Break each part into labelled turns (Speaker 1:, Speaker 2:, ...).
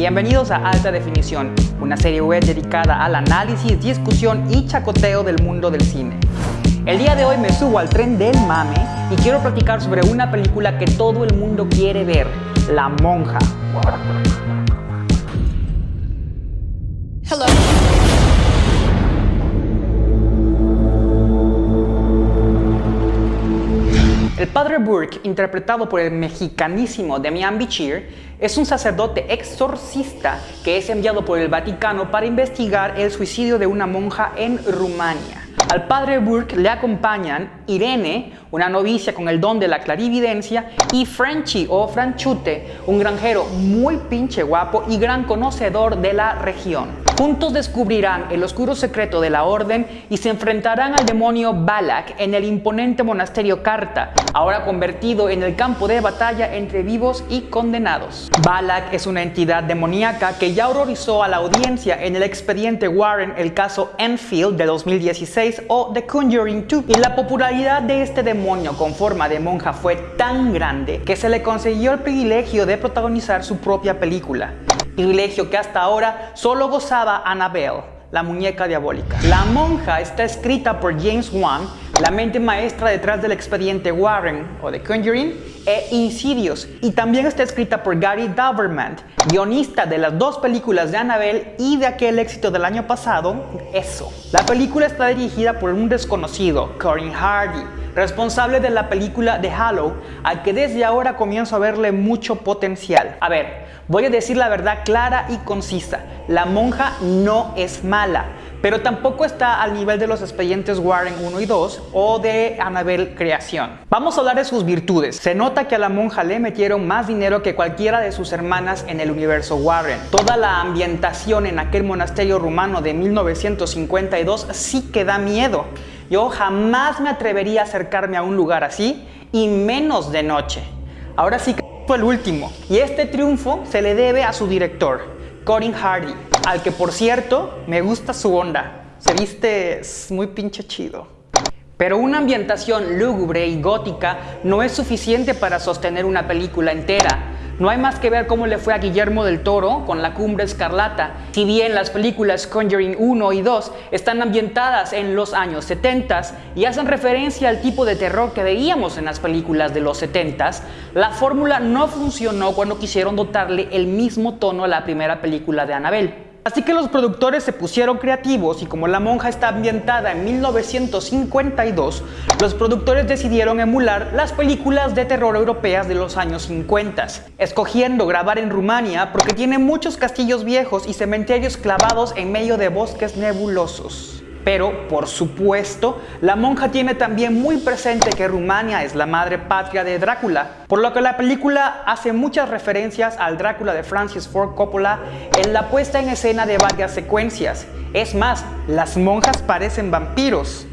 Speaker 1: Bienvenidos a Alta Definición, una serie web dedicada al análisis, discusión y chacoteo del mundo del cine. El día de hoy me subo al tren del mame y quiero platicar sobre una película que todo el mundo quiere ver, La Monja. El padre Burke, interpretado por el mexicanísimo Demian Bichir, es un sacerdote exorcista que es enviado por el Vaticano para investigar el suicidio de una monja en Rumania. Al padre Burke le acompañan Irene, una novicia con el don de la clarividencia, y Frenchy o Franchute, un granjero muy pinche guapo y gran conocedor de la región. Juntos descubrirán el oscuro secreto de la orden y se enfrentarán al demonio Balak en el imponente monasterio Carta, ahora convertido en el campo de batalla entre vivos y condenados. Balak es una entidad demoníaca que ya horrorizó a la audiencia en el expediente Warren el caso Enfield de 2016 o The Conjuring 2 y la popularidad de este demonio con forma de monja fue tan grande que se le consiguió el privilegio de protagonizar su propia película privilegio que hasta ahora solo gozaba Annabelle, la muñeca diabólica. La monja está escrita por James Wan, la mente maestra detrás del expediente Warren o The Conjuring e Insidious, y también está escrita por Gary Dauberman, guionista de las dos películas de Annabelle y de aquel éxito del año pasado, Eso. La película está dirigida por un desconocido, Corin Hardy, responsable de la película The Hollow, al que desde ahora comienzo a verle mucho potencial. A ver, Voy a decir la verdad clara y concisa. La monja no es mala, pero tampoco está al nivel de los expedientes Warren 1 y 2 o de Annabelle Creación. Vamos a hablar de sus virtudes. Se nota que a la monja le metieron más dinero que cualquiera de sus hermanas en el universo Warren. Toda la ambientación en aquel monasterio rumano de 1952 sí que da miedo. Yo jamás me atrevería a acercarme a un lugar así y menos de noche. Ahora sí que el último. Y este triunfo se le debe a su director, Corin Hardy, al que por cierto me gusta su onda. Se viste muy pinche chido. Pero una ambientación lúgubre y gótica no es suficiente para sostener una película entera. No hay más que ver cómo le fue a Guillermo del Toro con La Cumbre Escarlata. Si bien las películas Conjuring 1 y 2 están ambientadas en los años 70 y hacen referencia al tipo de terror que veíamos en las películas de los 70 la fórmula no funcionó cuando quisieron dotarle el mismo tono a la primera película de Annabelle. Así que los productores se pusieron creativos y como La Monja está ambientada en 1952, los productores decidieron emular las películas de terror europeas de los años 50, escogiendo grabar en Rumania porque tiene muchos castillos viejos y cementerios clavados en medio de bosques nebulosos. Pero, por supuesto, la monja tiene también muy presente que Rumania es la madre patria de Drácula, por lo que la película hace muchas referencias al Drácula de Francis Ford Coppola en la puesta en escena de varias secuencias. Es más, las monjas parecen vampiros.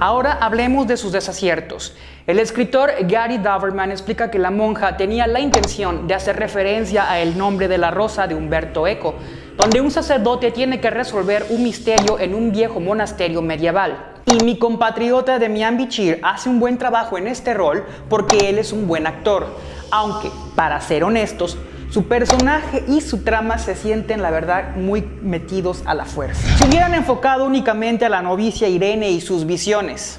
Speaker 1: Ahora hablemos de sus desaciertos. El escritor Gary Doverman explica que la monja tenía la intención de hacer referencia a El nombre de la rosa de Humberto Eco, donde un sacerdote tiene que resolver un misterio en un viejo monasterio medieval. Y mi compatriota Demian Bichir hace un buen trabajo en este rol porque él es un buen actor, aunque, para ser honestos, su personaje y su trama se sienten, la verdad, muy metidos a la fuerza. Se hubieran enfocado únicamente a la novicia Irene y sus visiones.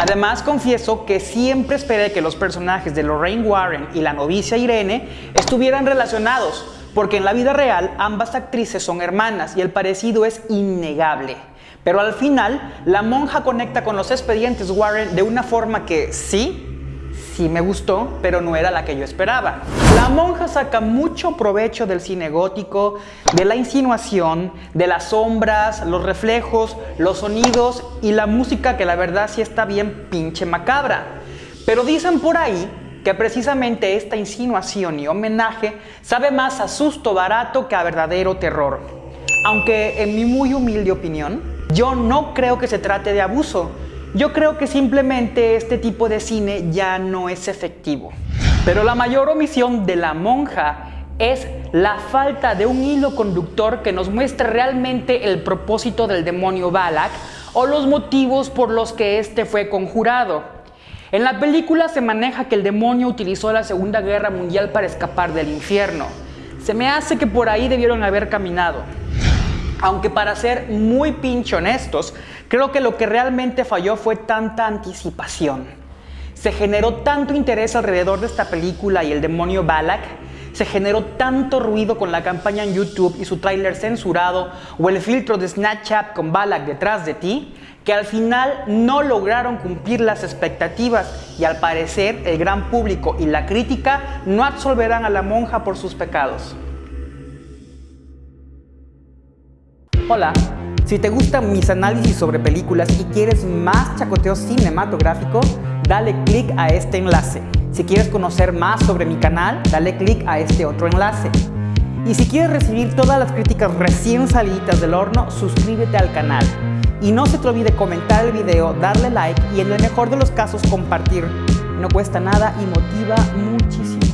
Speaker 1: Además, confieso que siempre esperé que los personajes de Lorraine Warren y la novicia Irene estuvieran relacionados, porque en la vida real ambas actrices son hermanas y el parecido es innegable. Pero al final, la monja conecta con los expedientes Warren de una forma que sí, sí me gustó, pero no era la que yo esperaba. La monja saca mucho provecho del cine gótico, de la insinuación, de las sombras, los reflejos, los sonidos y la música que la verdad sí está bien pinche macabra. Pero dicen por ahí que precisamente esta insinuación y homenaje sabe más a susto barato que a verdadero terror. Aunque en mi muy humilde opinión, yo no creo que se trate de abuso, yo creo que simplemente este tipo de cine ya no es efectivo. Pero la mayor omisión de la monja es la falta de un hilo conductor que nos muestre realmente el propósito del demonio Balak o los motivos por los que éste fue conjurado. En la película se maneja que el demonio utilizó la Segunda Guerra Mundial para escapar del infierno. Se me hace que por ahí debieron haber caminado. Aunque para ser muy pinche honestos, creo que lo que realmente falló fue tanta anticipación. Se generó tanto interés alrededor de esta película y el demonio Balak, se generó tanto ruido con la campaña en YouTube y su tráiler censurado o el filtro de Snapchat con Balak detrás de ti, que al final no lograron cumplir las expectativas y al parecer el gran público y la crítica no absolverán a la monja por sus pecados. Hola, si te gustan mis análisis sobre películas y quieres más chacoteo cinematográfico, dale click a este enlace. Si quieres conocer más sobre mi canal, dale click a este otro enlace. Y si quieres recibir todas las críticas recién salidas del horno, suscríbete al canal. Y no se te olvide comentar el video, darle like y en el mejor de los casos compartir. No cuesta nada y motiva muchísimo.